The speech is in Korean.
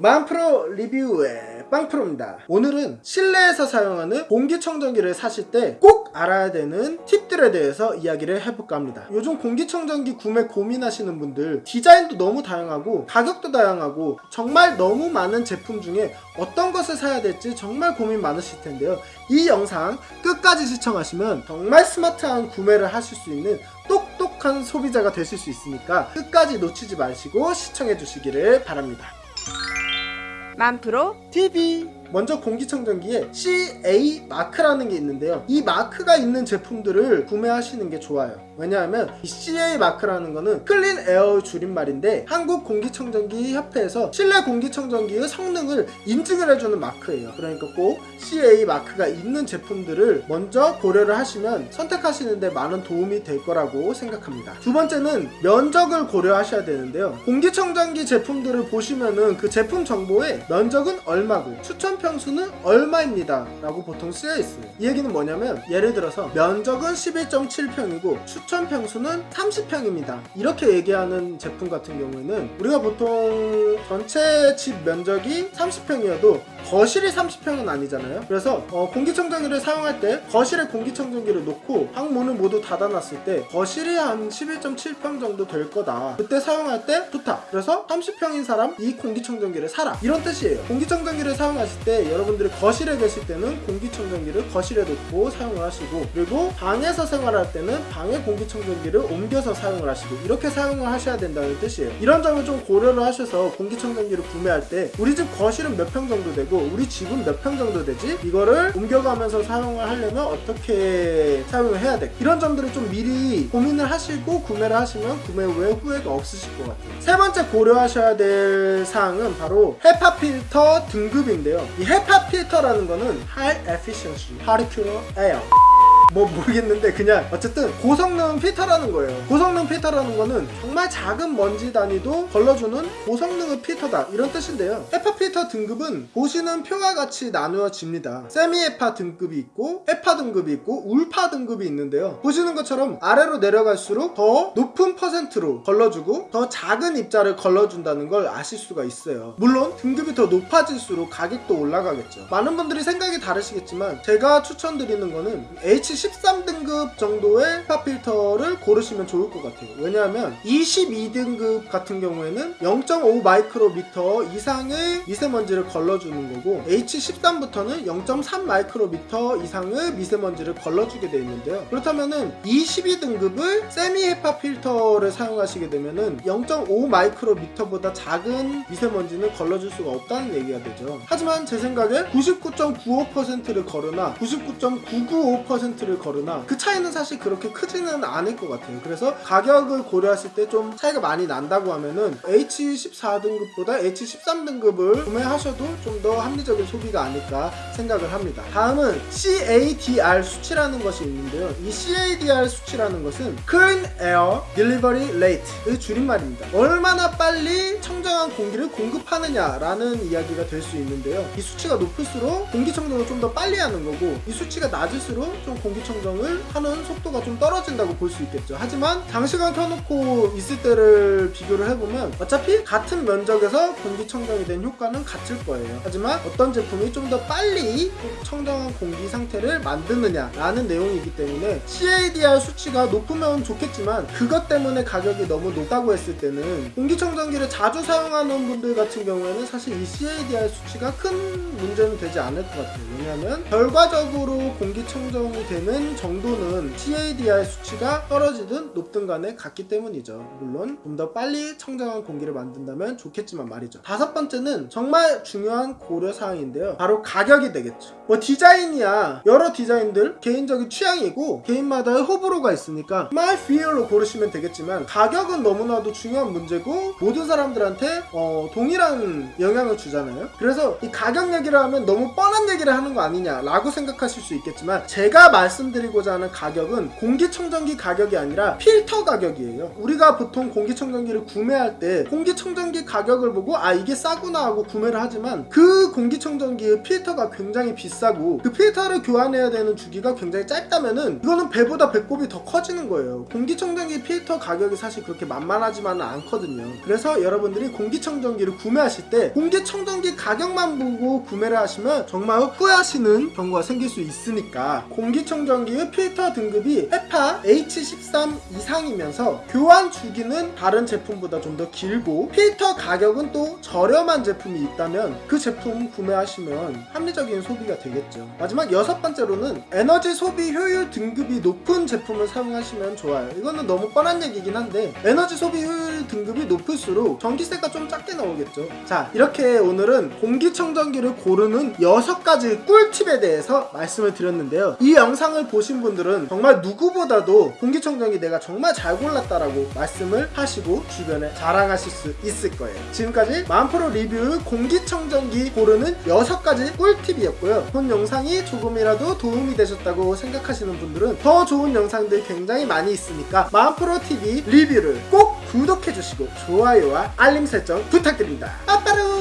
만프로 리뷰의 빵프로입니다. 오늘은 실내에서 사용하는 공기청정기를 사실 때 꼭 알아야 되는 팁들에 대해서 이야기를 해볼까 합니다. 요즘 공기청정기 구매 고민하시는 분들 디자인도 너무 다양하고 가격도 다양하고 정말 너무 많은 제품 중에 어떤 것을 사야 될지 정말 고민 많으실 텐데요. 이 영상 끝까지 시청하시면 정말 스마트한 구매를 하실 수 있는 똑똑한 소비자가 되실 수 있으니까 끝까지 놓치지 마시고 시청해 주시기를 바랍니다. 만프로 TV 먼저 공기청정기에 CA 마크라는 게 있는데요. 이 마크가 있는 제품들을 구매하시는 게 좋아요. 왜냐하면 이 CA 마크라는 거는 Clean Air 줄임말인데 한국 공기청정기 협회에서 실내 공기청정기의 성능을 인증을 해주는 마크예요. 그러니까 꼭 CA 마크가 있는 제품들을 먼저 고려를 하시면 선택하시는데 많은 도움이 될 거라고 생각합니다. 두 번째는 면적을 고려하셔야 되는데요. 공기청정기 제품들을 보시면은 그 제품 정보에 면적은 얼마고 추천 평수는 얼마입니다. 라고 보통 쓰여 있어요. 이 얘기는 뭐냐면 예를 들어서 면적은 11.7평이고 추천 평수는 30평입니다. 이렇게 얘기하는 제품 같은 경우에는 우리가 보통 전체 집 면적이 30평이어도 거실이 30평은 아니잖아요. 그래서 어, 공기청정기를 사용할 때 거실에 공기청정기를 놓고 방문을 모두 닫아놨을 때 거실이 한 11.7평 정도 될 거다. 그때 사용할 때 좋다. 그래서 30평인 사람 이 공기청정기를 사라. 이런 뜻이에요. 공기청정기를 사용하실 때 여러분들이 거실에 계실 때는 공기청정기를 거실에 놓고 사용을 하시고 그리고 방에서 생활할 때는 방에 공기청정기를 옮겨서 사용을 하시고 이렇게 사용을 하셔야 된다는 뜻이에요. 이런 점을 좀 고려를 하셔서 공기청정기를 구매할 때 우리 집 거실은 몇 평 정도 되고 우리 집은 몇 평 정도 되지? 이거를 옮겨가면서 사용을 하려면 어떻게 사용을 해야 돼? 이런 점들을 좀 미리 고민을 하시고 구매를 하시면 구매 후에 후회가 없으실 것 같아요. 세 번째 고려하셔야 될 사항은 바로 헤파 필터 등급인데요. 이 헤파 필터라는 거는 High Efficiency Particular Air 뭐 모르겠는데 그냥 어쨌든 고성능 필터라는 거예요. 고성능 필터라는 거는 정말 작은 먼지 단위도 걸러주는 고성능의 필터다 이런 뜻인데요. 헤파 필터 등급은 보시는 표와 같이 나누어집니다. 세미 헤파 등급이 있고 헤파 등급이 있고 울파 등급이 있는데요. 보시는 것처럼 아래로 내려갈수록 더 높은 퍼센트로 걸러주고 더 작은 입자를 걸러준다는 걸 아실 수가 있어요. 물론 등급이 더 높아질수록 가격도 올라가겠죠. 많은 분들이 생각이 다르시겠지만 제가 추천드리는 거는 H 13등급 정도의 파 필터를 고르시면 좋을 것 같아요. 왜냐하면 22등급 같은 경우에는 0.5 마이크로미터 이상의 미세먼지를 걸러주는 거고 H13부터는 0.3 마이크로미터 이상의 미세먼지를 걸러주게 되어 있는데요. 그렇다면은 22등급을 세미 헤파 필터를 사용하시게 되면은 0.5 마이크로미터보다 작은 미세먼지는 걸러줄 수가 없다는 얘기가 되죠. 하지만 제 생각에 99.95%를 걸으나 99.995%를 거르나 그 차이는 사실 그렇게 크지는 않을 것 같아요. 그래서 가격을 고려했을 때 좀 차이가 많이 난다고 하면은 H14등급보다 H13등급을 구매하셔도 좀 더 합리적인 소비가 아닐까 생각을 합니다. 다음은 CADR 수치라는 것이 있는데요. 이 CADR 수치라는 것은 Clean Air Delivery Rate의 줄임말입니다. 얼마나 빨리 청정한 공기를 공급하느냐라는 이야기가 될 수 있는데요. 이 수치가 높을수록 공기청정을 좀 더 빨리 하는 거고 이 수치가 낮을수록 좀 공기청정을 하는 속도가 좀 떨어진다고 볼 수 있겠죠. 하지만 장시간 켜놓고 있을 때를 비교를 해보면 어차피 같은 면적에서 공기청정이 된 효과는 같을 거예요. 하지만 어떤 제품이 좀 더 빨리 청정한 공기 상태를 만드느냐라는 내용이기 때문에 CADR 수치가 높으면 좋겠지만 그것 때문에 가격이 너무 높다고 했을 때는 공기청정기를 자주 사용하는 분들 같은 경우에는 사실 이 CADR 수치가 큰 문제는 되지 않을 것 같아요. 왜냐하면 결과적으로 공기청정이 되는 정도는 CADR 수치가 떨어지든 높든 간에 같기 때문이죠. 물론 좀 더 빨리 청정한 공기를 만든다면 좋겠지만 말이죠. 다섯 번째는 정말 중요한 고려 사항인데요. 바로 가격이 되겠죠. 뭐 디자인이야 여러 디자인들 개인적인 취향이고 개인마다의 호불호가 있으니까 my feel로 고르시면 되겠지만 가격은 너무나도 중요한 문제고 모든 사람들한테 어, 동일한 영향을 주잖아요. 그래서 이 가격 얘기를 하면 너무 뻔한 얘기를 하는 거 아니냐라고 생각하실 수 있겠지만 제가 말씀드리고자 하는 가격은 공기청정기 가격이 아니라 필터 가격이에요. 우리가 보통 공기청정기를 구매할 때 공기청정기 가격을 보고 아 이게 싸구나 하고 구매를 하지만 그 공기청정기의 필터가 굉장히 비싸고 그 필터를 교환해야 되는 주기가 굉장히 짧다면은 이거는 배보다 배꼽이 더 커지는 거예요. 공기청정기 필터 가격이 사실 그렇게 만만하지만은 않거든요. 그래서 여러분들이 공 기청정기를 구매하실 때 공기청정기 가격만 보고 구매를 하시면 정말 후회하시는 경우가 생길 수 있으니까 공기청정기의 필터 등급이 헤파 H13 이상이면서 교환 주기는 다른 제품보다 좀 더 길고 필터 가격은 또 저렴한 제품이 있다면 그 제품 구매하시면 합리적인 소비가 되겠죠. 마지막 여섯 번째로는 에너지 소비 효율 등급이 높은 제품을 사용하시면 좋아요. 이거는 너무 뻔한 얘기긴 한데 에너지 소비 효율 등급이 높을수록 전기세가 좀 작게 나오겠죠. 자, 이렇게 오늘은 공기청정기를 고르는 여섯 가지 꿀팁에 대해서 말씀을 드렸는데요. 이 영상을 보신 분들은 정말 누구보다도 공기청정기 내가 정말 잘 골랐다라고 말씀을 하시고 주변에 자랑하실 수 있을 거예요. 지금까지 만프로 리뷰 공기청정기 고르는 여섯 가지 꿀팁이었고요. 본 영상이 조금이라도 도움이 되셨다고 생각하시는 분들은 더 좋은 영상들 굉장히 많이 있으니까 만프로 TV 리뷰를 꼭 구독해주시고 좋아요와 알림 설정 부탁드립니다. 빠빠루!